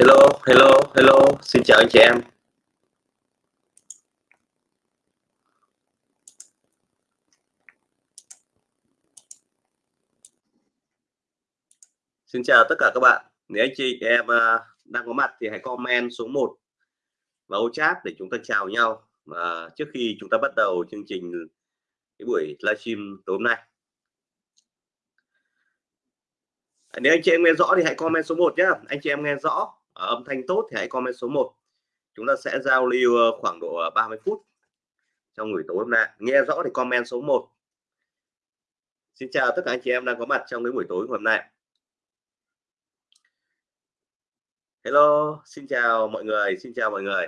Hello, hello, hello, xin chào anh chị em. Xin chào tất cả các bạn. Nếu anh chị em à, đang có mặt thì hãy comment số 1 vào chat để chúng ta chào nhau và trước khi chúng ta bắt đầu chương trình cái buổi livestream tối hôm nay. Nếu anh chị em nghe rõ thì hãy comment số 1 nhé. Anh chị em nghe rõ Ờ, âm thanh tốt thì hãy comment số 1 chúng ta sẽ giao lưu ờ, khoảng độ ờ, 30 phút trong buổi tối hôm nay. Nghe rõ thì comment số 1 Xin chào tất cả anh chị em đang có mặt trong cái buổi tối hôm nay. Hello xin chào mọi người xin chào mọi người.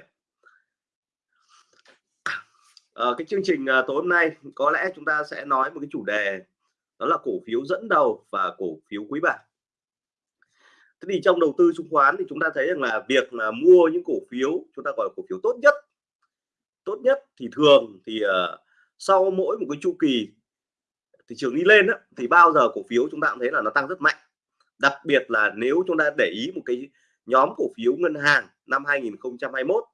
À, cái chương trình tối hôm nay có lẽ chúng ta sẽ nói một cái chủ đề đó là cổ phiếu dẫn đầu và cổ phiếu quý bảng thế thì trong đầu tư chứng khoán thì chúng ta thấy rằng là việc là mua những cổ phiếu chúng ta gọi là cổ phiếu tốt nhất tốt nhất thì thường thì uh, sau mỗi một cái chu kỳ thị trường đi lên đó, thì bao giờ cổ phiếu chúng ta cũng thấy là nó tăng rất mạnh. Đặc biệt là nếu chúng ta để ý một cái nhóm cổ phiếu ngân hàng năm 2021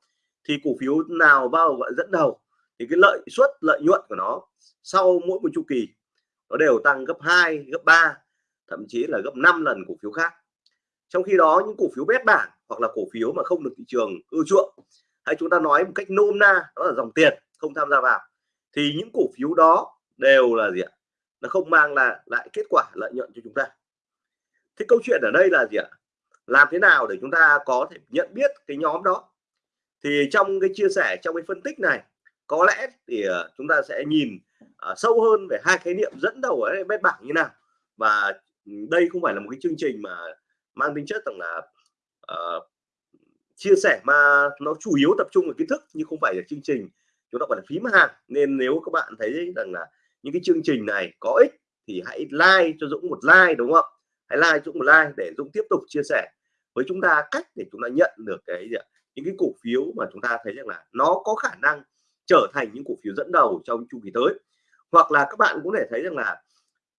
thì cổ phiếu nào bao gọi dẫn đầu thì cái lợi suất lợi nhuận của nó sau mỗi một chu kỳ nó đều tăng gấp 2 gấp 3 thậm chí là gấp 5 lần cổ phiếu khác trong khi đó những cổ phiếu bét bảng hoặc là cổ phiếu mà không được thị trường ưa chuộng hay chúng ta nói một cách nôm na đó là dòng tiền không tham gia vào thì những cổ phiếu đó đều là gì ạ? Nó không mang là lại kết quả lợi nhuận cho chúng ta. Thế câu chuyện ở đây là gì ạ? Làm thế nào để chúng ta có thể nhận biết cái nhóm đó? Thì trong cái chia sẻ trong cái phân tích này có lẽ thì ờ, chúng ta sẽ nhìn uh, sâu hơn về hai khái niệm dẫn đầu ở bét bảng như nào. Và ừ, đây không phải là một cái chương trình mà mang tính chất rằng là uh, chia sẻ mà nó chủ yếu tập trung vào kiến thức nhưng không phải là chương trình. Chúng ta gọi là phím hàng. Nên nếu các bạn thấy rằng là những cái chương trình này có ích thì hãy like cho Dũng một like đúng không? Hãy like Dũng một like để Dũng tiếp tục chia sẻ với chúng ta cách để chúng ta nhận được cái những cái cổ phiếu mà chúng ta thấy rằng là nó có khả năng trở thành những cổ phiếu dẫn đầu trong chu kỳ tới. Hoặc là các bạn cũng thể thấy rằng là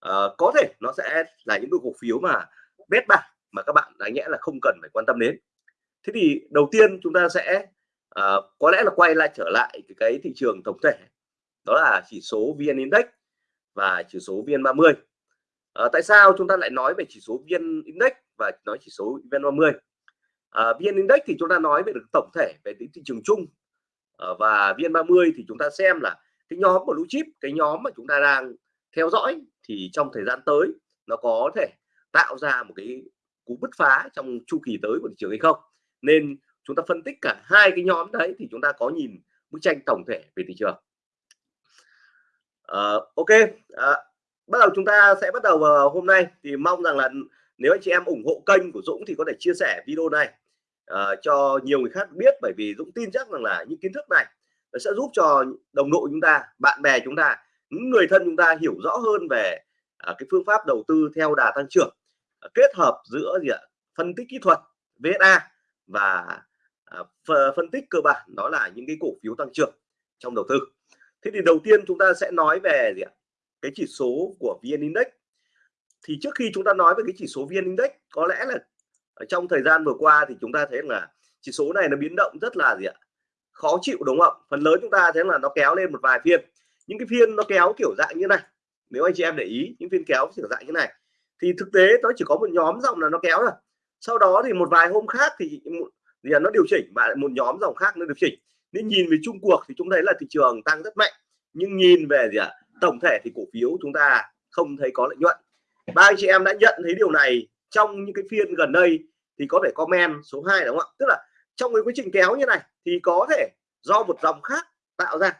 uh, có thể nó sẽ là những cái cổ phiếu mà bét bạc mà các bạn đáng nhẽ là không cần phải quan tâm đến. Thế thì đầu tiên chúng ta sẽ à, có lẽ là quay lại trở lại cái, cái thị trường tổng thể đó là chỉ số vn index và chỉ số vn 30 à, tại sao chúng ta lại nói về chỉ số vn index và nói chỉ số vn 30 à, vn index thì chúng ta nói về được tổng thể về thị trường chung à, và vn 30 thì chúng ta xem là cái nhóm của blue chip cái nhóm mà chúng ta đang theo dõi thì trong thời gian tới nó có thể tạo ra một cái cú bứt phá trong chu kỳ tới của thị trường hay không. Nên chúng ta phân tích cả hai cái nhóm đấy thì chúng ta có nhìn bức tranh tổng thể về thị trường. À, ok à, bắt đầu chúng ta sẽ bắt đầu vào hôm nay. Thì mong rằng là nếu anh chị em ủng hộ kênh của Dũng thì có thể chia sẻ video này uh, cho nhiều người khác biết. Bởi vì Dũng tin chắc rằng là những kiến thức này nó sẽ giúp cho đồng đội chúng ta bạn bè chúng ta những người thân chúng ta hiểu rõ hơn về uh, cái phương pháp đầu tư theo đà tăng trưởng. Ờ, kết hợp giữa gì ạ? Phân tích kỹ thuật VSA và à, phân tích cơ bản, đó là những cái cổ phiếu tăng trưởng trong đầu tư. Thế thì đầu tiên chúng ta sẽ nói về gì ạ? Cái chỉ số của VN Index. Thì trước khi chúng ta nói về cái chỉ số VN Index, có lẽ là ở trong thời gian vừa qua thì chúng ta thấy là chỉ số này nó biến động rất là gì ạ? Khó chịu, đúng không phần lớn chúng ta thấy là nó kéo lên một vài phiên. Những cái phiên nó kéo kiểu dạng như này. Nếu anh chị em để ý, những phiên kéo kiểu dạng như này thì thực tế nó chỉ có một nhóm dòng là nó kéo rồi sau đó thì một vài hôm khác thì thì nó điều chỉnh và một nhóm dòng khác nó điều chỉnh. Nên nhìn về chung cuộc thì chúng thấy là thị trường tăng rất mạnh nhưng nhìn về gì ạ tổng thể thì cổ phiếu chúng ta không thấy có lợi nhuận. Ba anh chị em đã nhận thấy điều này trong những cái phiên gần đây thì có thể comment số 2 đúng không ạ? Tức là trong cái quá trình kéo như này thì có thể do một dòng khác tạo ra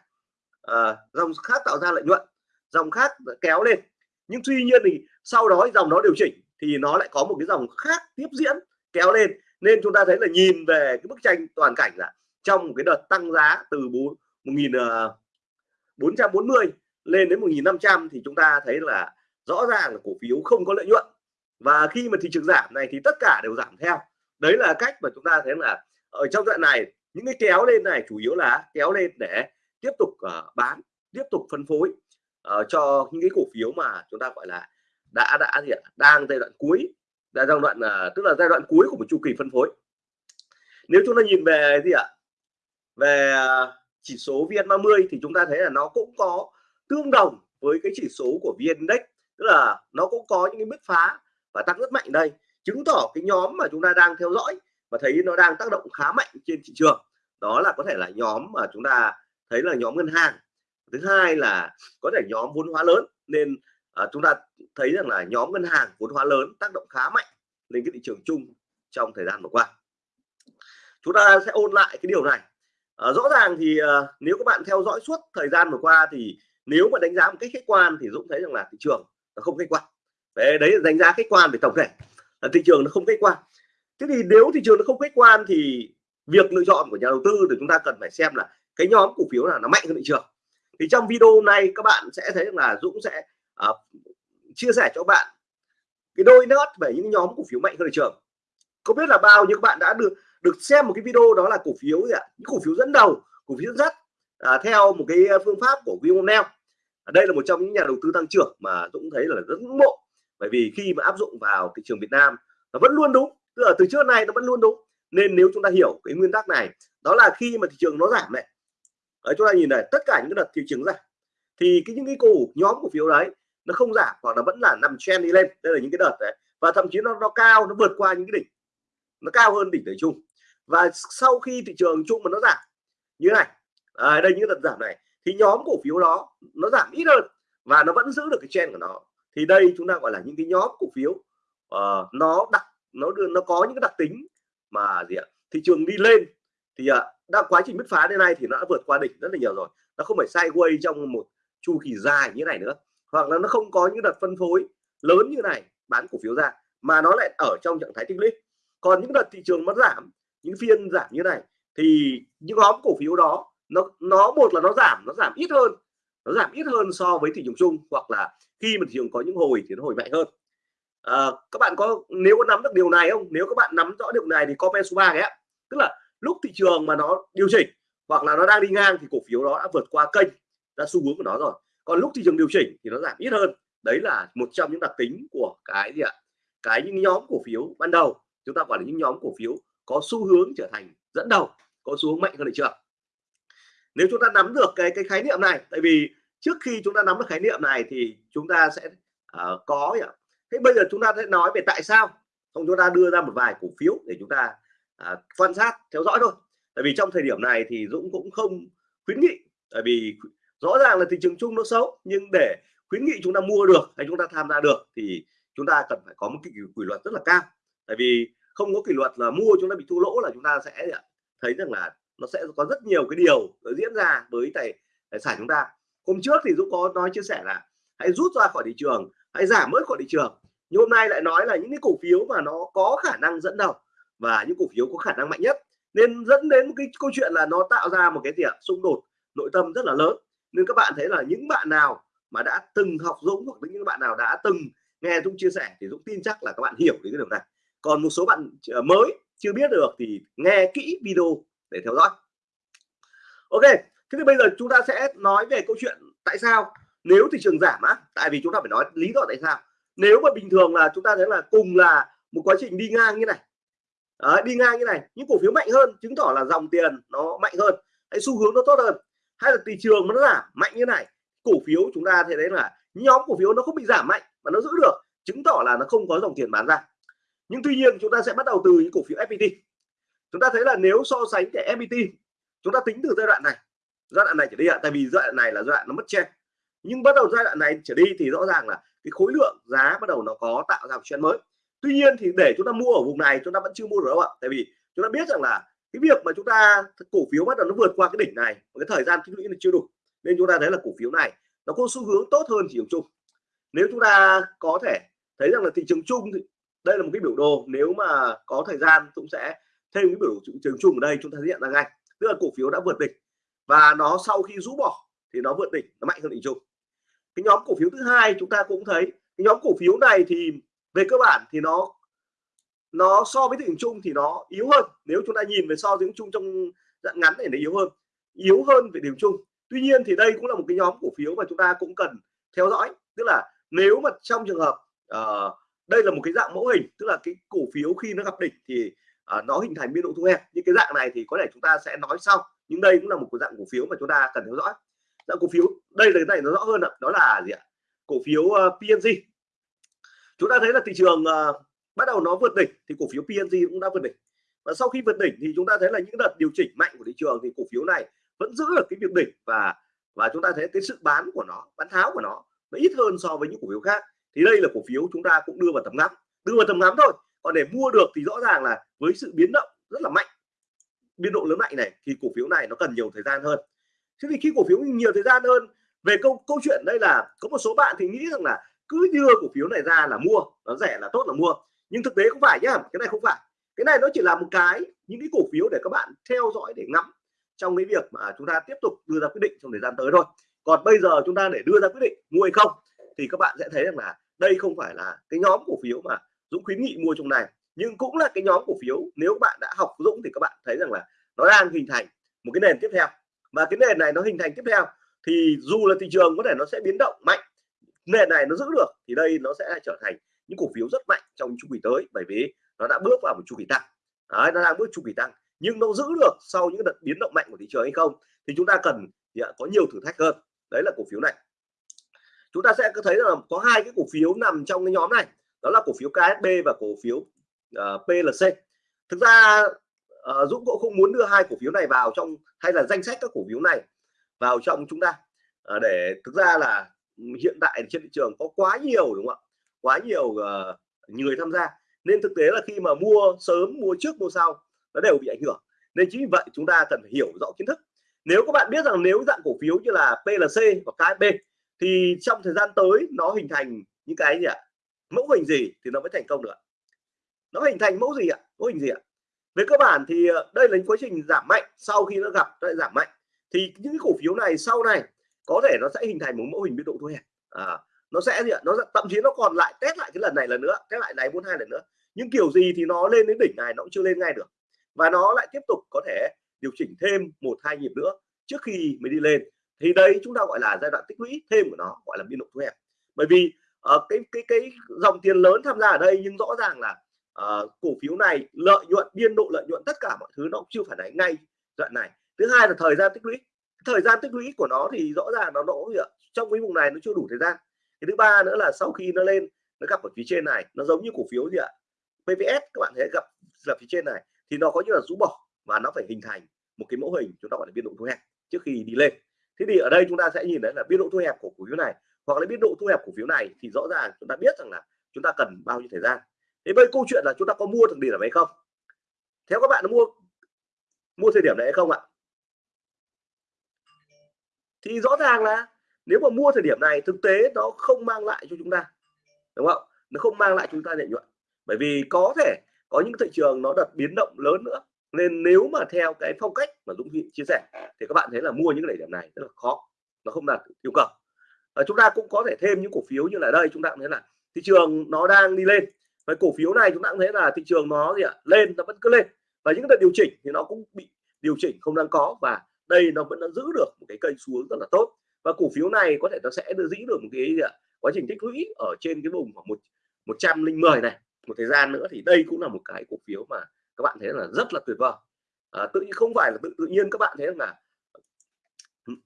à, dòng khác tạo ra lợi nhuận dòng khác kéo lên nhưng tuy nhiên thì sau đó dòng nó điều chỉnh thì nó lại có một cái dòng khác tiếp diễn kéo lên. Nên chúng ta thấy là nhìn về cái bức tranh toàn cảnh là trong một cái đợt tăng giá từ 1440 ờ, lên đến 1500 thì chúng ta thấy là rõ ràng là cổ phiếu không có lợi nhuận. Và khi mà thị trường giảm này thì tất cả đều giảm theo. Đấy là cách mà chúng ta thấy là ở trong đoạn này những cái kéo lên này chủ yếu là kéo lên để tiếp tục uh, bán tiếp tục phân phối uh, cho những cái cổ phiếu mà chúng ta gọi là đã đã gì ạ đang giai đoạn cuối là giai đoạn uh, tức là giai đoạn cuối của một chu kỳ phân phối. Nếu chúng ta nhìn về gì ạ về ờ, chỉ số VN30 thì chúng ta thấy là nó cũng có tương đồng với cái chỉ số của VN Index tức là nó cũng có những cái bứt phá và tăng rất mạnh đây chứng tỏ cái nhóm mà chúng ta đang theo dõi và thấy nó đang tác động khá mạnh trên thị trường đó là có thể là nhóm mà chúng ta thấy là nhóm ngân hàng thứ hai là có thể nhóm vốn hóa lớn nên à, chúng ta thấy rằng là nhóm ngân hàng vốn hóa lớn tác động khá mạnh lên cái thị trường chung trong thời gian vừa qua. Chúng ta sẽ ôn lại cái điều này. À, rõ ràng thì à, nếu các bạn theo dõi suốt thời gian vừa qua thì nếu mà đánh giá một cách khách quan thì Dũng thấy rằng là thị trường nó không khách quan. Đấy, đấy là đánh giá khách quan về tổng thể. Là thị trường nó không khách quan. Thế thì nếu thị trường nó không khách quan thì việc lựa chọn của nhà đầu tư thì chúng ta cần phải xem là cái nhóm cổ phiếu là nó mạnh hơn thị trường thì trong video này các bạn sẽ thấy là Dũng sẽ uh, chia sẻ cho bạn cái đôi nớt về những nhóm cổ phiếu mạnh hơn thị trường. Không biết là bao nhiêu các bạn đã được được xem một cái video đó là cổ phiếu gì ạ? Những cổ phiếu dẫn đầu cổ phiếu dẫn dắt à, theo một cái phương pháp của Vionel à, đây là một trong những nhà đầu tư tăng trưởng mà Dũng thấy là rất ngưỡng mộ. Bởi vì khi mà áp dụng vào thị trường Việt Nam nó vẫn luôn đúng. Tức là từ trước này nó vẫn luôn đúng. Nên nếu chúng ta hiểu cái nguyên tắc này đó là khi mà thị trường nó giảm này ở chúng ta nhìn này tất cả những cái đợt thị trường giảm thì cái những cái cổ nhóm cổ phiếu đấy nó không giảm hoặc là vẫn là nằm trend đi lên. Đây là những cái đợt đấy. Và thậm chí nó nó cao nó vượt qua những cái đỉnh. Nó cao hơn đỉnh thời chung và sau khi thị trường chung mà nó giảm như này à, đây những đợt giảm này thì nhóm cổ phiếu đó nó giảm ít hơn và nó vẫn giữ được cái trend của nó. Thì đây chúng ta gọi là những cái nhóm cổ phiếu uh, nó đặc nó đưa nó có những cái đặc tính mà gì ạ? Thị trường đi lên. Thì uh, đã quá trình bứt phá đến nay thì nó đã vượt qua đỉnh rất là nhiều rồi. Nó không phải sideways trong một chu kỳ dài như này nữa. Hoặc là nó không có những đợt phân phối lớn như này bán cổ phiếu ra mà nó lại ở trong trạng thái tích lũy. Còn những đợt thị trường nó giảm những phiên giảm như này thì những nhóm cổ phiếu đó nó nó một là nó giảm nó giảm ít hơn nó giảm ít hơn so với thị trường chung hoặc là khi mà thị trường có những hồi thì nó hồi mạnh hơn. À, các bạn có nếu có nắm được điều này không? Nếu các bạn nắm rõ điều này thì comment số ba ấy tức là lúc thị trường mà nó điều chỉnh hoặc là nó đang đi ngang thì cổ phiếu đó đã vượt qua kênh ra xu hướng của nó rồi. Còn lúc thị trường điều chỉnh thì nó giảm ít hơn. Đấy là một trong những đặc tính của cái gì ạ? Cái những nhóm cổ phiếu ban đầu. Chúng ta gọi là những nhóm cổ phiếu có xu hướng trở thành dẫn đầu có xu hướng mạnh hơn thị trường. Nếu chúng ta nắm được cái cái khái niệm này tại vì trước khi chúng ta nắm được khái niệm này thì chúng ta sẽ uh, có thế bây giờ chúng ta sẽ nói về tại sao không? Chúng ta đưa ra một vài cổ phiếu để chúng ta à, quan sát theo dõi thôi. Tại vì trong thời điểm này thì Dũng cũng không khuyến nghị tại vì rõ ràng là thị trường chung nó xấu nhưng để khuyến nghị chúng ta mua được hay chúng ta tham gia được thì chúng ta cần phải có một cái kỷ luật rất là cao. Tại vì không có kỷ luật là mua chúng ta bị thua lỗ là chúng ta sẽ à, thấy rằng là nó sẽ có rất nhiều cái điều diễn ra với tài tài sản chúng ta. Hôm trước thì Dũng có nói chia sẻ là hãy rút ra khỏi thị trường hãy giảm bớt khỏi thị trường. Nhưng hôm nay lại nói là những cái cổ phiếu mà nó có khả năng dẫn đầu và những cổ phiếu có khả năng mạnh nhất. Nên dẫn đến cái câu chuyện là nó tạo ra một cái gì xung đột nội tâm rất là lớn. Nên các bạn thấy là những bạn nào mà đã từng học Dũng hoặc những bạn nào đã từng nghe Dũng chia sẻ thì Dũng tin chắc là các bạn hiểu cái điều này. Còn một số bạn ờ, mới chưa biết được thì nghe kỹ video để theo dõi. Ok, thế thì bây giờ chúng ta sẽ nói về câu chuyện tại sao. Nếu thị trường giảm á, tại vì chúng ta phải nói lý do tại sao. Nếu mà bình thường là chúng ta thấy là cùng là một quá trình đi ngang như này Đấy, đi ngang như này những cổ phiếu mạnh hơn chứng tỏ là dòng tiền nó mạnh hơn. Hay xu hướng nó tốt hơn. Hay là thị trường nó giảm mạnh như này cổ phiếu chúng ta thấy đấy là nhóm cổ phiếu nó không bị giảm mạnh mà nó giữ được chứng tỏ là nó không có dòng tiền bán ra. Nhưng tuy nhiên chúng ta sẽ bắt đầu từ những cổ phiếu FPT chúng ta thấy là nếu so sánh cái FPT chúng ta tính từ giai đoạn này. Giai đoạn này trở đi ạ tại vì giai đoạn này là giai đoạn nó mất trend. Nhưng bắt đầu giai đoạn này trở đi thì rõ ràng là cái khối lượng giá bắt đầu nó có tạo ra một trend mới tuy nhiên thì để chúng ta mua ở vùng này, chúng ta vẫn chưa mua được đâu ạ. Tại vì chúng ta biết rằng là cái việc mà chúng ta, cổ phiếu bắt đầu nó vượt qua cái đỉnh này cái thời gian tích lũy là chưa đủ, nên chúng ta thấy là cổ phiếu này nó có xu hướng tốt hơn thị trường chung. Nếu chúng ta có thể thấy rằng là thị trường chung thì đây là một cái biểu đồ, nếu mà có thời gian cũng sẽ thêm cái biểu thị trường chung ở đây chúng ta hiện ra ngay. Tức là cổ phiếu đã vượt đỉnh và nó sau khi rũ bỏ thì nó vượt đỉnh, nó mạnh hơn đỉnh chung. Cái nhóm cổ phiếu thứ hai chúng ta cũng thấy, cái nhóm cổ phiếu này thì về cơ bản thì nó nó so với thị trường chung thì nó yếu hơn. Nếu chúng ta nhìn về so với thị chung trong dạng ngắn này nó yếu hơn yếu hơn về điểm chung. Tuy nhiên thì đây cũng là một cái nhóm cổ phiếu mà chúng ta cũng cần theo dõi. Tức là nếu mà trong trường hợp uh, đây là một cái dạng mẫu hình tức là cái cổ phiếu khi nó gặp đỉnh thì uh, nó hình thành biên độ thu hẹp. Những cái dạng này thì có thể chúng ta sẽ nói sau nhưng đây cũng là một cái dạng cổ phiếu mà chúng ta cần theo dõi. Dạng cổ phiếu đây là cái này nó rõ hơn đó là gì ạ? Cổ phiếu ờ, uh, PNG chúng ta thấy là thị trường uh, bắt đầu nó vượt đỉnh thì cổ phiếu PNG cũng đã vượt đỉnh. Và sau khi vượt đỉnh thì chúng ta thấy là những đợt điều chỉnh mạnh của thị trường thì cổ phiếu này vẫn giữ được cái việc đỉnh và và chúng ta thấy cái sự bán của nó bán tháo của nó nó ít hơn so với những cổ phiếu khác. Thì đây là cổ phiếu chúng ta cũng đưa vào tầm ngắm đưa vào tầm ngắm thôi. Còn để mua được thì rõ ràng là với sự biến động rất là mạnh biên độ lớn mạnh này thì cổ phiếu này nó cần nhiều thời gian hơn. Thế thì khi cổ phiếu nhiều thời gian hơn về câu câu chuyện đây là có một số bạn thì nghĩ rằng là cứ đưa cổ phiếu này ra là mua, nó rẻ là tốt là mua. Nhưng thực tế không phải nhá, cái này không phải. Cái này nó chỉ là một cái, những cái cổ phiếu để các bạn theo dõi để ngắm trong cái việc mà chúng ta tiếp tục đưa ra quyết định trong thời gian tới thôi. Còn bây giờ chúng ta để đưa ra quyết định mua hay không, thì các bạn sẽ thấy rằng là đây không phải là cái nhóm cổ phiếu mà Dũng khuyến nghị mua trong này. Nhưng cũng là cái nhóm cổ phiếu, nếu các bạn đã học Dũng thì các bạn thấy rằng là nó đang hình thành một cái nền tiếp theo. Và cái nền này nó hình thành tiếp theo thì dù là thị trường có thể nó sẽ biến động mạnh nền này nó giữ được thì đây nó sẽ trở thành những cổ phiếu rất mạnh trong chu kỳ tới bởi vì nó đã bước vào một chu kỳ tăng. Đấy, nó đang bước chu kỳ tăng nhưng nó giữ được sau những đợt biến động mạnh của thị trường hay không thì chúng ta cần thì có nhiều thử thách hơn. Đấy là cổ phiếu này. Chúng ta sẽ thấy là có hai cái cổ phiếu nằm trong cái nhóm này đó là cổ phiếu KSB và cổ phiếu ờ, uh, PLC thực ra uh, Dũng cũng không muốn đưa hai cổ phiếu này vào trong hay là danh sách các cổ phiếu này vào trong chúng ta. Uh, để thực ra là hiện tại trên thị trường có quá nhiều đúng không ạ? Quá nhiều uh, người tham gia. Nên thực tế là khi mà mua sớm mua trước mua sau nó đều bị ảnh hưởng. Nên chính vì vậy chúng ta cần phải hiểu rõ kiến thức. Nếu các bạn biết rằng nếu dạng cổ phiếu như là PLC và KSB thì trong thời gian tới nó hình thành những cái gì ạ? Mẫu hình gì thì nó mới thành công được nó hình thành mẫu gì ạ? Mẫu hình gì ạ? Về cơ bản thì ờ, đây là những quá trình giảm mạnh. Sau khi nó gặp lại giảm mạnh. Thì những cổ phiếu này sau này có thể nó sẽ hình thành một mẫu hình biên độ thu hẹp. À, nó sẽ gì ạ? Nó thậm chí nó còn lại test lại cái lần này lần nữa test lại này bốn hai lần nữa. Nhưng kiểu gì thì nó lên đến đỉnh này nó cũng chưa lên ngay được. Và nó lại tiếp tục có thể điều chỉnh thêm một hai nhịp nữa trước khi mới đi lên. Thì đây chúng ta gọi là giai đoạn tích lũy thêm của nó gọi là biên độ thu hẹp. Bởi vì uh, cái cái cái dòng tiền lớn tham gia ở đây nhưng rõ ràng là uh, cổ phiếu này lợi nhuận biên độ lợi nhuận tất cả mọi thứ nó cũng chưa phản ánh ngay đoạn này. Thứ hai là thời gian tích lũy thời gian tích lũy của nó thì rõ ràng nó nỗ trong cái vùng này nó chưa đủ thời gian. Cái thứ ba nữa là sau khi nó lên, nó gặp ở phía trên này, nó giống như cổ phiếu gì ạ? PVS các bạn thấy gặp là phía trên này, thì nó có như là rũ bỏ và nó phải hình thành một cái mẫu hình, chúng ta gọi là biên độ thu hẹp trước khi đi lên. Thế thì ở đây chúng ta sẽ nhìn thấy là biên độ thu hẹp của cổ phiếu này hoặc là biên độ thu hẹp cổ phiếu này thì rõ ràng chúng ta biết rằng là chúng ta cần bao nhiêu thời gian. Thế bây câu chuyện là chúng ta có mua thằng điểm này hay không? Theo các bạn mua mua thời điểm này hay không ạ? Thì rõ ràng là nếu mà mua thời điểm này, thực tế nó không mang lại cho chúng ta, đúng không? Nó không mang lại chúng ta lợi nhuận. Bởi vì có thể có những thị trường nó đợt biến động lớn nữa. Nên nếu mà theo cái phong cách mà Dũng chia sẻ, thì các bạn thấy là mua những cái điểm này rất là khó, nó không đạt yêu cầu. Và chúng ta cũng có thể thêm những cổ phiếu như là đây, chúng ta cũng thấy là thị trường nó đang đi lên. Và cổ phiếu này chúng ta cũng thấy là thị trường nó gì ạ? Lên, nó vẫn cứ lên. Và những đợt điều chỉnh thì nó cũng bị điều chỉnh không đang có. Và đây nó vẫn đã giữ được một cái cây xuống rất là tốt. Và cổ phiếu này có thể nó sẽ giữ được một cái gì ạ? Quá trình tích lũy ở trên cái vùng khoảng một một trăm linh mười này một thời gian nữa thì đây cũng là một cái cổ phiếu mà các bạn thấy là rất là tuyệt vời. À, tự nhiên không phải là tự, tự nhiên các bạn thấy là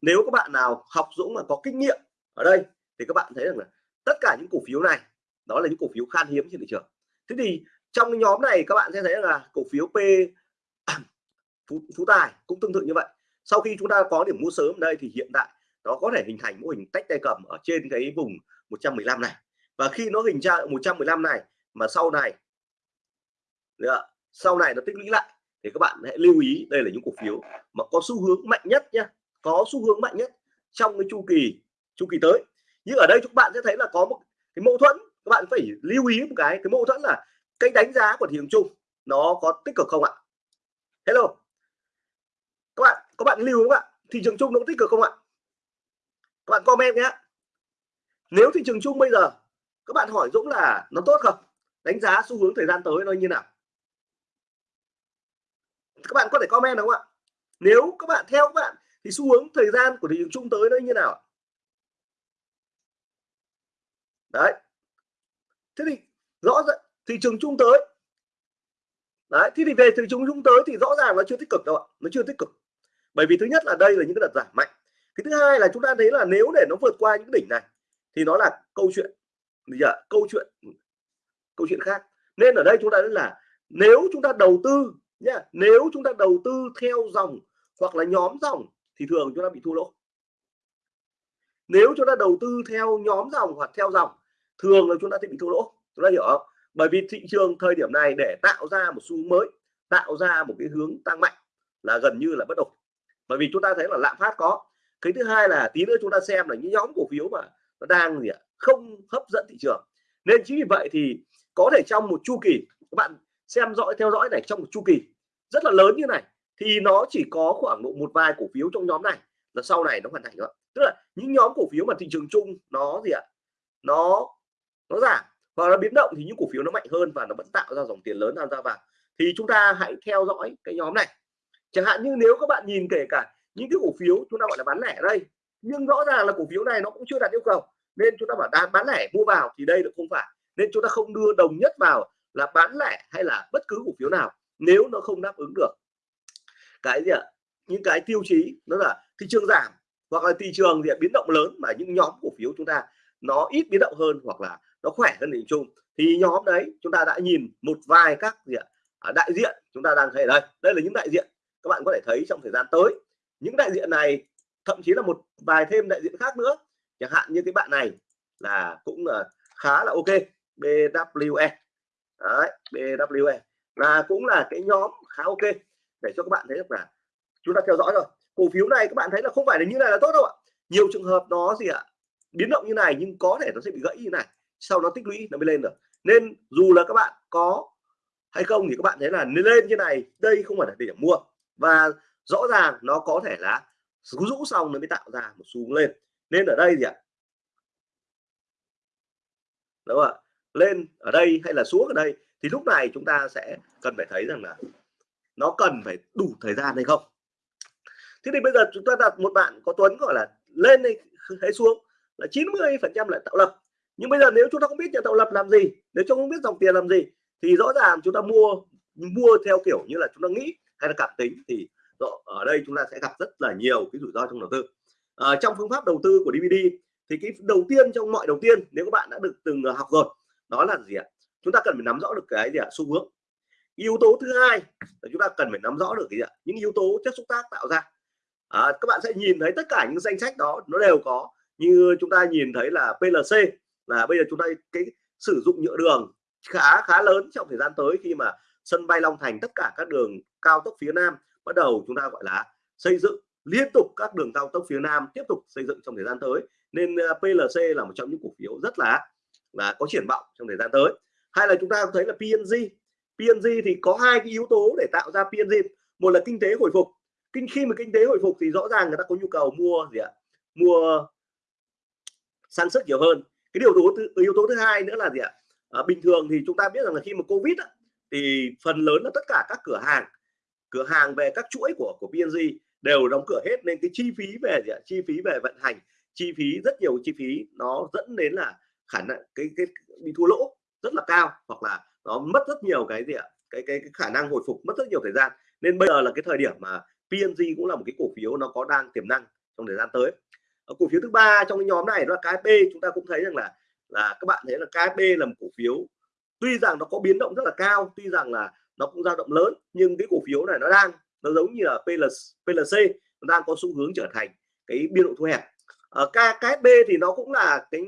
nếu các bạn nào học Dũng mà có kinh nghiệm ở đây thì các bạn thấy rằng là tất cả những cổ phiếu này đó là những cổ phiếu khan hiếm trên thị trường. Thế thì trong cái nhóm này các bạn sẽ thấy là cổ phiếu P Phú, Phú Tài cũng tương tự như vậy sau khi chúng ta có điểm mua sớm đây thì hiện tại nó có thể hình thành mô hình tách tay cầm ở trên cái vùng 115 này. Và khi nó hình ra 115 này mà sau này sau này nó tích lũy lại thì các bạn hãy lưu ý đây là những cổ phiếu mà có xu hướng mạnh nhất nhá, có xu hướng mạnh nhất trong cái chu kỳ chu kỳ tới. Nhưng ở đây chúng bạn sẽ thấy là có một cái mâu thuẫn, các bạn phải lưu ý một cái cái mâu thuẫn là cái đánh giá của thị trường chung nó có tích cực không ạ? Hello các bạn các bạn lưu không ạ? Thị trường chung nó có tích cực không ạ? Các bạn comment nhé. Nếu thị trường chung bây giờ, các bạn hỏi Dũng là nó tốt không? Đánh giá xu hướng thời gian tới nó như nào? Các bạn có thể comment đúng không ạ? Nếu các bạn, theo các bạn, thì xu hướng thời gian của thị trường chung tới nó như nào đấy. Thế thì rõ ràng, thị trường chung tới đấy thì về từ chúng chúng tới thì rõ ràng nó chưa tích cực đâu ạ, nó chưa tích cực. Bởi vì thứ nhất là đây là những cái đợt giảm mạnh. Cái thứ hai là chúng ta thấy là nếu để nó vượt qua những đỉnh này, thì nó là câu chuyện. Gì ạ câu chuyện câu chuyện khác. Nên ở đây chúng ta nói là nếu chúng ta đầu tư nhá, nếu chúng ta đầu tư theo dòng hoặc là nhóm dòng thì thường chúng ta bị thua lỗ. Nếu chúng ta đầu tư theo nhóm dòng hoặc theo dòng, thường là chúng ta sẽ bị thua lỗ. Chúng ta hiểu không? Bởi vì thị trường thời điểm này để tạo ra một xu mới, tạo ra một cái hướng tăng mạnh là gần như là bất ổn. Bởi vì chúng ta thấy là lạm phát có. Cái thứ hai là tí nữa chúng ta xem là những nhóm cổ phiếu mà nó đang gì ạ, không hấp dẫn thị trường. Nên chính vì vậy thì có thể trong một chu kỳ, các bạn xem dõi, theo dõi này, trong một chu kỳ rất là lớn như này, thì nó chỉ có khoảng độ một vài cổ phiếu trong nhóm này là sau này nó hoàn thành đó tức là những nhóm cổ phiếu mà thị trường chung nó gì ạ, nó nó giảm hoặc là biến động thì những cổ phiếu nó mạnh hơn và nó vẫn tạo ra dòng tiền lớn tham gia vào. Thì chúng ta hãy theo dõi cái nhóm này. Chẳng hạn như nếu các bạn nhìn kể cả những cái cổ phiếu chúng ta gọi là bán lẻ ở đây, nhưng rõ ràng là cổ phiếu này nó cũng chưa đạt yêu cầu, nên chúng ta bảo đang bán lẻ, mua vào thì đây là không phải. Nên chúng ta không đưa đồng nhất vào là bán lẻ hay là bất cứ cổ phiếu nào nếu nó không đáp ứng được. Cái gì ạ? Những cái tiêu chí, đó là thị trường giảm hoặc là thị trường thì biến động lớn mà những nhóm cổ phiếu chúng ta nó ít biến động hơn hoặc là nó khỏe hơn thị chung. Thì nhóm đấy chúng ta đã nhìn một vài các gì ạ à, đại diện chúng ta đang thấy đây. Đây là những đại diện các bạn có thể thấy trong thời gian tới. Những đại diện này thậm chí là một vài thêm đại diện khác nữa. Chẳng hạn như cái bạn này là cũng là khá là ok BWE đấy, BWE là cũng là cái nhóm khá ok. Để cho các bạn thấy được là chúng ta theo dõi rồi. Cổ phiếu này các bạn thấy là không phải là như này là tốt đâu ạ. Nhiều trường hợp nó gì ạ biến động như này nhưng có thể nó sẽ bị gãy như này sau nó tích lũy nó mới lên được. Nên dù là các bạn có hay không thì các bạn thấy là lên như này đây không phải là điểm mua. Và rõ ràng nó có thể là rũ xong nó mới tạo ra một xu lên. Nên ở đây gì ạ. Đúng không ạ? Lên ở đây hay là xuống ở đây thì lúc này chúng ta sẽ cần phải thấy rằng là nó cần phải đủ thời gian hay không. Thế thì bây giờ chúng ta đặt một bạn có Tuấn gọi là lên hay, hay xuống là 90 phần trăm lại tạo lập nhưng bây giờ nếu chúng ta không biết nhà tạo lập làm gì nếu chúng ta không biết dòng tiền làm gì thì rõ ràng chúng ta mua mua theo kiểu như là chúng ta nghĩ hay là cảm tính thì ở đây chúng ta sẽ gặp rất là nhiều cái rủi ro trong đầu tư. À, trong phương pháp đầu tư của DVD thì cái đầu tiên trong mọi đầu tiên nếu các bạn đã được từng ờ, học rồi đó là gì ạ? Chúng ta cần phải nắm rõ được cái gì ạ? Xu hướng. Yếu tố thứ hai là chúng ta cần phải nắm rõ được cái gì ạ? Những yếu tố chất xúc tác tạo ra. À, các bạn sẽ nhìn thấy tất cả những danh sách đó nó đều có. Như chúng ta nhìn thấy là PLC là bây giờ chúng ta cái sử dụng nhựa đường khá khá lớn trong thời gian tới khi mà sân bay Long Thành, tất cả các đường cao tốc phía Nam bắt đầu chúng ta gọi là xây dựng, liên tục các đường cao tốc phía Nam tiếp tục xây dựng trong thời gian tới. Nên ờ, PLC là một trong những cổ phiếu rất là là có triển vọng trong thời gian tới. Hay là chúng ta thấy là PNG PNG thì có hai cái yếu tố để tạo ra PNG một là kinh tế hồi phục. Kinh, khi mà kinh tế hồi phục thì rõ ràng người ta có nhu cầu mua gì ạ? Mua sản xuất nhiều hơn cái điều tố thứ, yếu tố thứ hai nữa là gì ạ? À, bình thường thì chúng ta biết rằng là khi mà covid á, thì phần lớn là tất cả các cửa hàng cửa hàng về các chuỗi của của PNG đều đóng cửa hết nên cái chi phí về gì ạ? chi phí về vận hành chi phí rất nhiều chi phí nó dẫn đến là khả năng cái cái bị thua lỗ rất là cao hoặc là nó mất rất nhiều cái gì ạ? Cái, cái cái khả năng hồi phục mất rất nhiều thời gian. Nên bây giờ là cái thời điểm mà PNG cũng là một cái cổ phiếu nó có đang tiềm năng trong thời gian tới cổ phiếu thứ ba trong cái nhóm này đó là KSP chúng ta cũng thấy rằng là là các bạn thấy là KSP là một cổ phiếu tuy rằng nó có biến động rất là cao tuy rằng là nó cũng dao động lớn nhưng cái cổ phiếu này nó đang nó giống như là PLC, PLC nó đang có xu hướng trở thành cái biên độ thu hẹp. Ờ, Ở KSP thì nó cũng là cái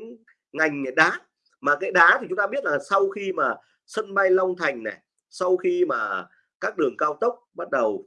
ngành đá mà cái đá thì chúng ta biết là sau khi mà sân bay Long Thành này sau khi mà các đường cao tốc bắt đầu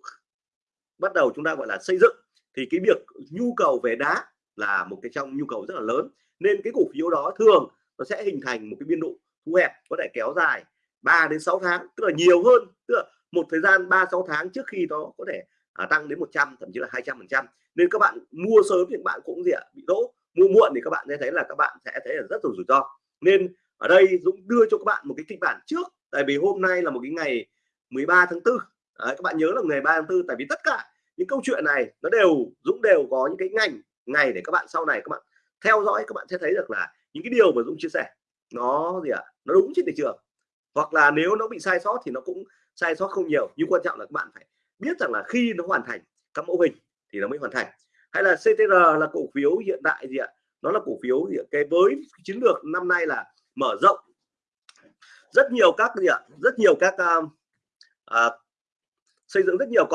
bắt đầu chúng ta gọi là xây dựng thì cái việc nhu cầu về đá là một cái trong nhu cầu rất là lớn. Nên cái cổ phiếu đó thường nó sẽ hình thành một cái biên độ thu hẹp có thể kéo dài 3 đến 6 tháng tức là nhiều hơn tức là một thời gian 3 6 tháng trước khi nó có thể à, tăng đến 100 thậm chí là 200 phần trăm. Nên các bạn mua sớm thì các bạn cũng gì ạ bị lỗ mua muộn thì các bạn sẽ thấy là các bạn sẽ thấy là rất là rủi ro. Nên ở đây Dũng đưa cho các bạn một cái kịch bản trước tại vì hôm nay là một cái ngày 13 tháng 4 Đấy, các bạn nhớ là ngày 3 tháng 4 tại vì tất cả những câu chuyện này nó đều Dũng đều có những cái ngành ngày để các bạn sau này các bạn theo dõi các bạn sẽ thấy được là những cái điều mà Dũng chia sẻ nó gì ạ à? nó đúng trên thị trường hoặc là nếu nó bị sai sót thì nó cũng sai sót không nhiều nhưng quan trọng là các bạn phải biết rằng là khi nó hoàn thành các mẫu hình thì nó mới hoàn thành hay là CTR là cổ phiếu hiện tại gì ạ nó là cổ phiếu gì ạ? cái với chiến lược năm nay là mở rộng rất nhiều các gì ạ rất nhiều các uh, uh, xây dựng rất nhiều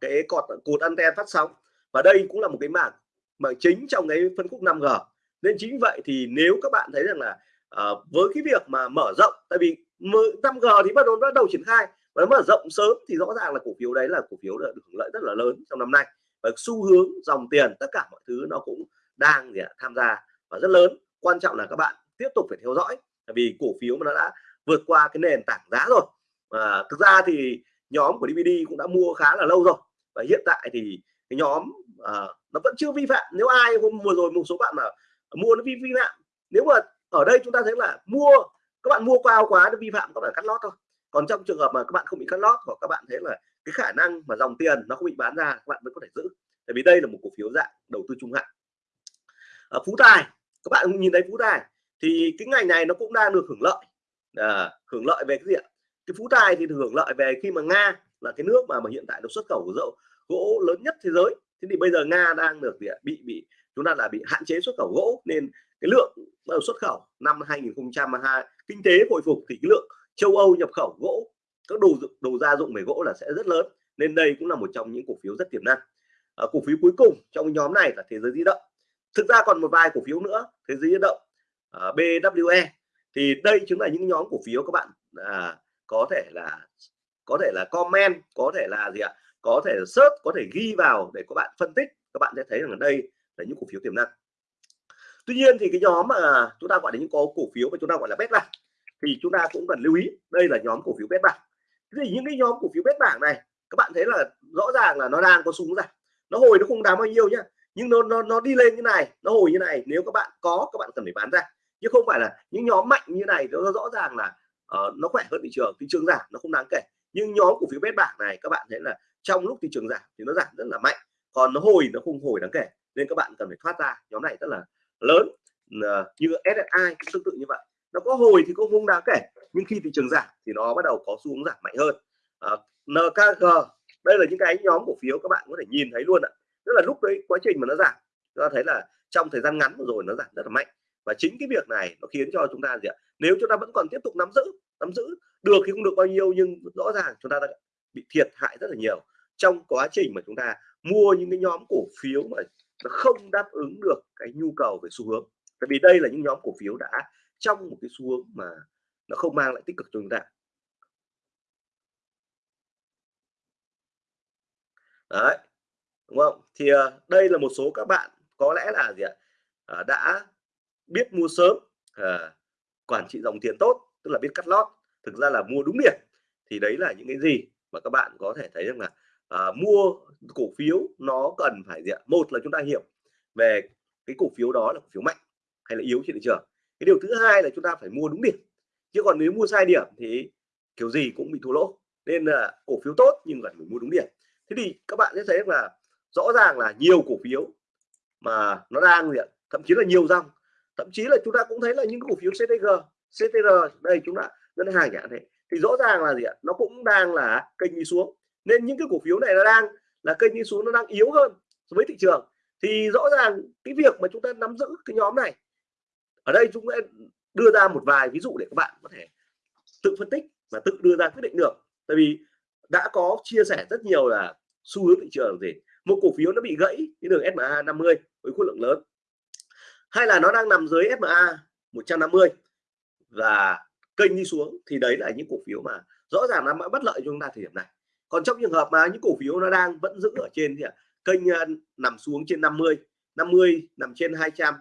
cái cột cột anten phát sóng và đây cũng là một cái mảng mà chính trong cái phân khúc 5G nên chính vậy thì nếu các bạn thấy rằng là uh, với cái việc mà mở rộng tại vì 5G thì bắt đầu bắt đầu triển khai và mở rộng sớm thì rõ ràng là cổ phiếu đấy là cổ phiếu được hưởng lợi rất là lớn trong năm nay. Và xu hướng dòng tiền tất cả mọi thứ nó cũng đang gì tham gia và rất lớn. Quan trọng là các bạn tiếp tục phải theo dõi tại vì cổ phiếu mà nó đã vượt qua cái nền tảng giá rồi. À, thực ra thì nhóm của DVD cũng đã mua khá là lâu rồi. Và hiện tại thì cái nhóm à, nó vẫn chưa vi phạm. Nếu ai hôm vừa rồi một số bạn mà mua nó vi vi phạm nếu mà ở đây chúng ta thấy là mua các bạn mua cao quá nó vi phạm các bạn cắt lót thôi. Còn trong trường hợp mà các bạn không bị cắt lót hoặc các bạn thấy là cái khả năng mà dòng tiền nó không bị bán ra các bạn vẫn có thể giữ. Tại vì đây là một cổ phiếu dạng đầu tư trung hạn. À, phú tài các bạn nhìn thấy phú tài thì cái ngành này nó cũng đang được hưởng lợi à, hưởng lợi về cái gì ạ? Cái phú tài thì hưởng lợi về khi mà nga là cái nước mà mà hiện tại được xuất khẩu dầu gỗ lớn nhất thế giới. Thế thì bây giờ nga đang được gì ạ? bị bị chúng ta là bị hạn chế xuất khẩu gỗ nên cái lượng ờ, xuất khẩu năm 2022 kinh tế hồi phục thì cái lượng châu Âu nhập khẩu gỗ các đồ đồ gia dụng về gỗ là sẽ rất lớn. Nên đây cũng là một trong những cổ phiếu rất tiềm năng. À, cổ phiếu cuối cùng trong nhóm này là thế giới di động. Thực ra còn một vài cổ phiếu nữa thế giới di động ờ, à, BWE thì đây chính là những nhóm cổ phiếu các bạn à, có thể là có thể là comment có thể là gì ạ? Có thể search có thể ghi vào để các bạn phân tích các bạn sẽ thấy rằng ở đây là những cổ phiếu tiềm năng. Tuy nhiên thì cái nhóm mà chúng ta gọi là những có cổ phiếu mà chúng ta gọi là bét bảng thì chúng ta cũng cần lưu ý đây là nhóm cổ phiếu bét bảng. Thì những cái nhóm cổ phiếu bét bảng này các bạn thấy là rõ ràng là nó đang có súng ra nó hồi nó không đáng bao nhiêu nhá nhưng nó nó nó đi lên như này nó hồi như này nếu các bạn có các bạn cần phải bán ra. Chứ không phải là những nhóm mạnh như này nó rõ ràng là uh, nó khỏe hơn thị trường thị trường giảm nó không đáng kể. Nhưng nhóm cổ phiếu bét bảng này các bạn thấy là trong lúc thị trường giảm thì nó giảm rất là mạnh còn nó hồi nó không hồi đáng kể. Nên các bạn cần phải thoát ra nhóm này rất là lớn ờ, như SSI cũng tương tự như vậy. Nó có hồi thì cũng không đáng kể nhưng khi thị trường giảm thì nó bắt đầu có xu hướng giảm mạnh hơn. Ờ, à, NKG đây là những cái nhóm cổ phiếu các bạn có thể nhìn thấy luôn ạ. Tức là lúc đấy quá trình mà nó giảm chúng ta thấy là trong thời gian ngắn vừa rồi nó giảm rất là mạnh. Và chính cái việc này nó khiến cho chúng ta gì ạ? Nếu chúng ta vẫn còn tiếp tục nắm giữ nắm giữ được thì không được bao nhiêu nhưng rõ ràng chúng ta đã bị thiệt hại rất là nhiều trong quá trình mà chúng ta mua những cái nhóm cổ phiếu mà nó không đáp ứng được cái nhu cầu về xu hướng. Tại vì đây là những nhóm cổ phiếu đã trong một cái xu hướng mà nó không mang lại tích cực cho chúng ta. Đấy đúng không? Thì uh, đây là một số các bạn có lẽ là gì ạ? Uh, đã biết mua sớm uh, quản trị dòng tiền tốt tức là biết cắt lót thực ra là mua đúng điểm. Thì đấy là những cái gì mà các bạn có thể thấy rằng là à, mua cổ phiếu nó cần phải gì ạ? Một là chúng ta hiểu về cái cổ phiếu đó là cổ phiếu mạnh hay là yếu trên thị trường. Cái điều thứ hai là chúng ta phải mua đúng điểm. Chứ còn nếu mua sai điểm thì kiểu gì cũng bị thua lỗ. Nên là cổ phiếu tốt nhưng cần phải mua đúng điểm. Thế thì các bạn sẽ thấy là rõ ràng là nhiều cổ phiếu mà nó đang gì ạ? Thậm chí là nhiều dòng. Thậm chí là chúng ta cũng thấy là những cổ phiếu CTG CTR đây chúng ta ngân hàng chẳng thế thì rõ ràng là gì ạ? Nó cũng đang là kênh đi xuống nên những cái cổ phiếu này nó đang là kênh đi xuống nó đang yếu hơn với thị trường. Thì rõ ràng cái việc mà chúng ta nắm giữ cái nhóm này, ở đây chúng ta đưa ra một vài ví dụ để các bạn có thể tự phân tích và tự đưa ra quyết định được. Tại vì đã có chia sẻ rất nhiều là xu hướng thị trường gì. Một cổ phiếu nó bị gãy cái đường SMA 50 với khối lượng lớn. Hay là nó đang nằm dưới SMA 150 và kênh đi xuống thì đấy là những cổ phiếu mà rõ ràng nó bất lợi cho chúng ta thời điểm này còn trong trường hợp mà những cổ phiếu nó đang vẫn giữ ở trên thì kênh ờ, nằm xuống trên 50 50 nằm trên 200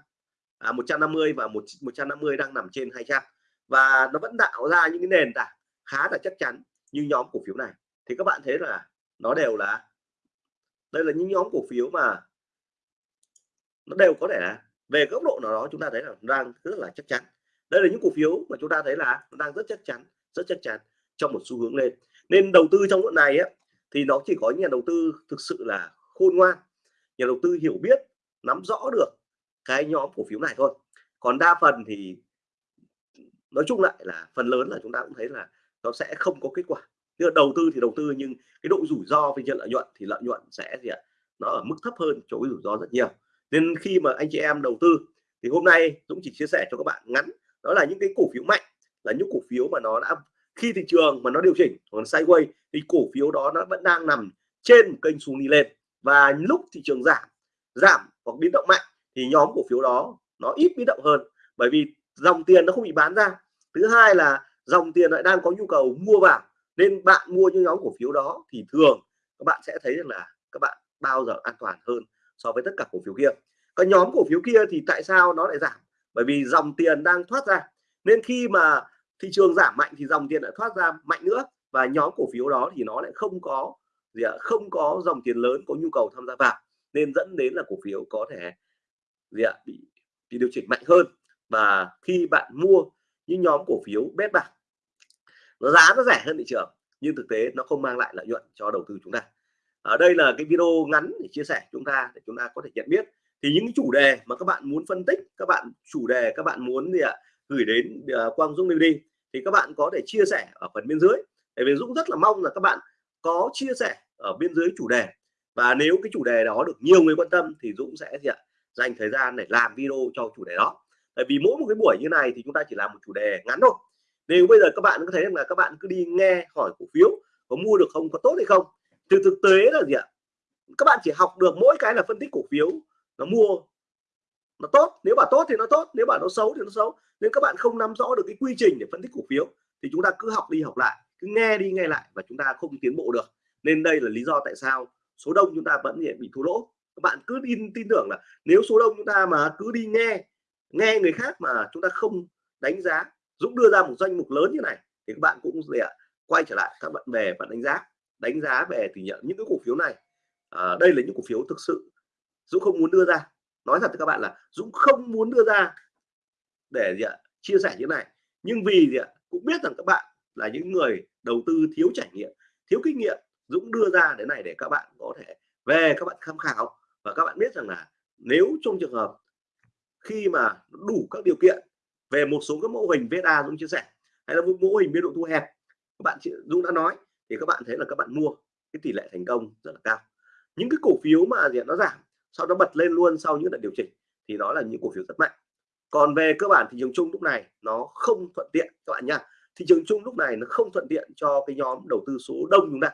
à, 150 và một 150 đang nằm trên 200 và nó vẫn tạo ra những cái nền tảng khá là chắc chắn như nhóm cổ phiếu này. Thì các bạn thấy là nó đều là đây là những nhóm cổ phiếu mà nó đều có thể là về góc độ nào đó chúng ta thấy là đang rất là chắc chắn. Đây là những cổ phiếu mà chúng ta thấy là nó đang rất chắc chắn rất chắc chắn trong một xu hướng lên nên đầu tư trong lúc này á, thì nó chỉ có nhà đầu tư thực sự là khôn ngoan nhà đầu tư hiểu biết nắm rõ được cái nhóm cổ phiếu này thôi. Còn đa phần thì nói chung lại là phần lớn là chúng ta cũng thấy là nó sẽ không có kết quả. Tức là đầu tư thì đầu tư nhưng cái độ rủi ro về nhận lợi nhuận thì lợi nhuận sẽ gì ạ? Nó ở mức thấp hơn chỗ cái rủi ro rất nhiều. Nên khi mà anh chị em đầu tư thì hôm nay Dũng chỉ chia sẻ cho các bạn ngắn. Đó là những cái cổ phiếu mạnh là những cổ phiếu mà nó đã khi thị trường mà nó điều chỉnh còn sideways thì cổ phiếu đó nó vẫn đang nằm trên một kênh xuống đi lên. Và lúc thị trường giảm giảm hoặc biến động mạnh thì nhóm cổ phiếu đó nó ít biến động hơn. Bởi vì dòng tiền nó không bị bán ra. Thứ hai là dòng tiền lại đang có nhu cầu mua vào. Nên bạn mua những nhóm cổ phiếu đó thì thường các bạn sẽ thấy rằng là các bạn bao giờ an toàn hơn so với tất cả cổ phiếu kia. Các nhóm cổ phiếu kia thì tại sao nó lại giảm? Bởi vì dòng tiền đang thoát ra. Nên khi mà thị trường giảm mạnh thì dòng tiền lại thoát ra mạnh nữa. Và nhóm cổ phiếu đó thì nó lại không có gì ạ không có dòng tiền lớn có nhu cầu tham gia vào nên dẫn đến là cổ phiếu có thể gì ạ bị, bị điều chỉnh mạnh hơn. Và khi bạn mua những nhóm cổ phiếu bét bạc nó giá nó rẻ hơn thị trường nhưng thực tế nó không mang lại lợi nhuận cho đầu tư chúng ta. Ở đây là cái video ngắn để chia sẻ chúng ta để chúng ta có thể nhận biết. Thì những chủ đề mà các bạn muốn phân tích các bạn chủ đề các bạn muốn gì ạ gửi đến uh, Quang Dũng đi thì các bạn có thể chia sẻ ở phần bên dưới. Để vì Dũng rất là mong là các bạn có chia sẻ ở bên dưới chủ đề. Và nếu cái chủ đề đó được nhiều người quan tâm thì Dũng sẽ gì ạ, dành thời gian để làm video cho chủ đề đó. Tại vì mỗi một cái buổi như này thì chúng ta chỉ làm một chủ đề ngắn thôi. Nếu bây giờ các bạn có thấy là các bạn cứ đi nghe hỏi cổ phiếu có mua được không, có tốt hay không từ thực tế là gì ạ, các bạn chỉ học được mỗi cái là phân tích cổ phiếu nó mua nó tốt nếu bảo tốt thì nó tốt nếu bảo nó xấu thì nó xấu. Nên các bạn không nắm rõ được cái quy trình để phân tích cổ phiếu thì chúng ta cứ học đi học lại cứ nghe đi nghe lại và chúng ta không tiến bộ được. Nên đây là lý do tại sao số đông chúng ta vẫn bị thua lỗ. Các bạn cứ tin tin tưởng là nếu số đông chúng ta mà cứ đi nghe nghe người khác mà chúng ta không đánh giá Dũng đưa ra một danh mục lớn như này thì các bạn cũng gì ạ quay trở lại các bạn về và đánh giá đánh giá về thì nhận những cái cổ phiếu này. À, đây là những cổ phiếu thực sự Dũng không muốn đưa ra nói thật với các bạn là Dũng không muốn đưa ra để gì ạ, chia sẻ như này. Nhưng vì gì ạ, cũng biết rằng các bạn là những người đầu tư thiếu trải nghiệm, thiếu kinh nghiệm. Dũng đưa ra đến này để các bạn có thể về các bạn tham khảo. Và các bạn biết rằng là nếu trong trường hợp khi mà đủ các điều kiện về một số các mô hình VSA Dũng chia sẻ, hay là một mô hình biên độ thu hẹp, các bạn Dũng đã nói, thì các bạn thấy là các bạn mua, cái tỷ lệ thành công rất là cao. Những cái cổ phiếu mà gì nó giảm sau đó bật lên luôn sau những đợt điều chỉnh, thì đó là những cổ phiếu rất mạnh. Còn về cơ bản thị trường chung lúc này, nó không thuận tiện, các bạn nha thị trường chung lúc này nó không thuận tiện cho cái nhóm đầu tư số đông chúng ta.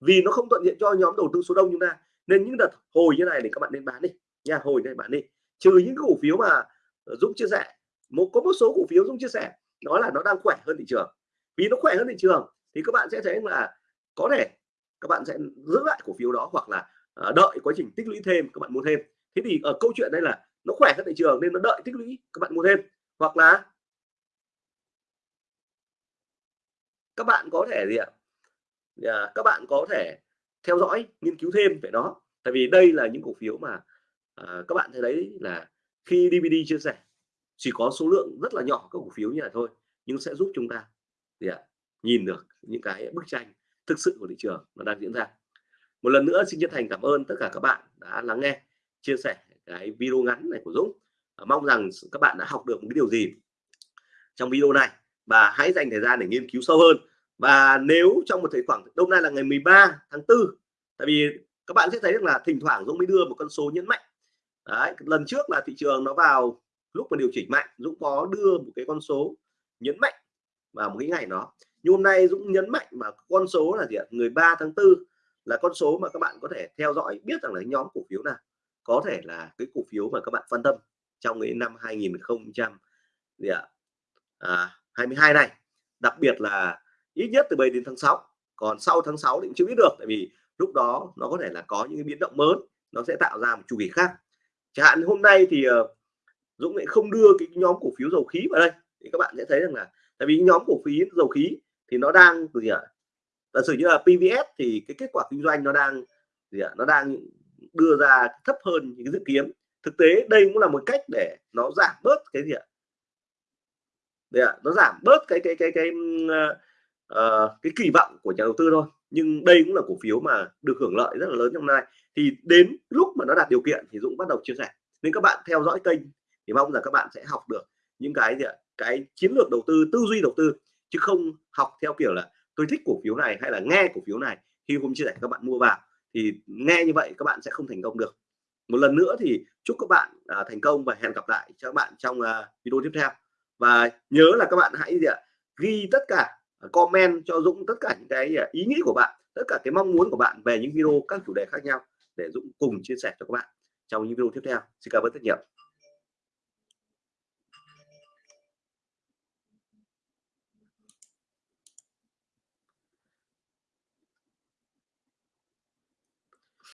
Vì nó không thuận tiện cho nhóm đầu tư số đông chúng ta, nên những đợt hồi như này thì các bạn nên bán đi, nha, hồi này bán đi. Trừ những cổ phiếu mà ờ, Dũng chia sẻ, một, có một số cổ phiếu Dũng chia sẻ nó là nó đang khỏe hơn thị trường. Vì nó khỏe hơn thị trường, thì các bạn sẽ thấy là có thể các bạn sẽ giữ lại cổ phiếu đó, hoặc là Ờ, đợi quá trình tích lũy thêm các bạn mua thêm. Thế thì ở câu chuyện đây là nó khỏe các thị trường nên nó đợi tích lũy các bạn mua thêm. Hoặc là các bạn có thể gì ạ? À, các bạn có thể theo dõi nghiên cứu thêm về nó. Tại vì đây là những cổ phiếu mà à, các bạn thấy đấy là khi DVD chia sẻ chỉ có số lượng rất là nhỏ các cổ phiếu như này thôi nhưng sẽ giúp chúng ta gì ạ? Nhìn được những cái bức tranh thực sự của thị trường nó đang diễn ra một lần nữa xin chân thành cảm ơn tất cả các bạn đã lắng nghe chia sẻ cái video ngắn này của Dũng. Mong rằng các bạn đã học được một cái điều gì trong video này. Và hãy dành thời gian để nghiên cứu sâu hơn. Và nếu trong một thời khoảng hôm nay là ngày 13 tháng 4 tại vì các bạn sẽ thấy là thỉnh thoảng Dũng mới đưa một con số nhấn mạnh. Đấy, lần trước là thị trường nó vào lúc mà điều chỉnh mạnh Dũng có đưa một cái con số nhấn mạnh vào một cái ngày đó. Nhưng hôm nay Dũng nhấn mạnh mà con số là gì ạ? Người 3 tháng 4 là con số mà các bạn có thể theo dõi, biết rằng là nhóm cổ phiếu nào. Có thể là cái cổ phiếu mà các bạn quan tâm trong cái năm 2022 à, này. Đặc biệt là ít nhất từ 7 đến tháng 6 còn sau tháng 6 thì cũng chưa biết được, tại vì lúc đó nó có thể là có những cái biến động mới, nó sẽ tạo ra một chu kỳ khác. Chẳng hạn hôm nay thì ờ, Dũng lại không đưa cái nhóm cổ phiếu dầu khí vào đây. Thì các bạn sẽ thấy rằng là, tại vì nhóm cổ phiếu dầu khí thì nó đang, gì ạ? Giả sử như là PVS thì cái kết quả kinh doanh nó đang gì ạ? Nó đang đưa ra thấp hơn những dự kiến. Thực tế đây cũng là một cách để nó giảm bớt cái gì ạ? Đấy nó giảm bớt cái cái cái cái uh, cái kỳ vọng của nhà đầu tư thôi. Nhưng đây cũng là cổ phiếu mà được hưởng lợi rất là lớn trong nay. Thì đến lúc mà nó đạt điều kiện thì Dũng bắt đầu chia sẻ. Nên các bạn theo dõi kênh thì mong rằng các bạn sẽ học được những cái gì ạ? Cái chiến lược đầu tư tư duy đầu tư chứ không học theo kiểu là tôi thích cổ phiếu này hay là nghe cổ phiếu này khi hôm chia sẻ các bạn mua vào thì nghe như vậy các bạn sẽ không thành công được. Một lần nữa thì chúc các bạn à, thành công và hẹn gặp lại cho các bạn trong à, video tiếp theo. Và nhớ là các bạn hãy gì ạ ghi tất cả à, comment cho Dũng tất cả những cái à, ý nghĩ của bạn tất cả cái mong muốn của bạn về những video các chủ đề khác nhau để Dũng cùng chia sẻ cho các bạn trong những video tiếp theo. Xin cảm ơn rất nhiều.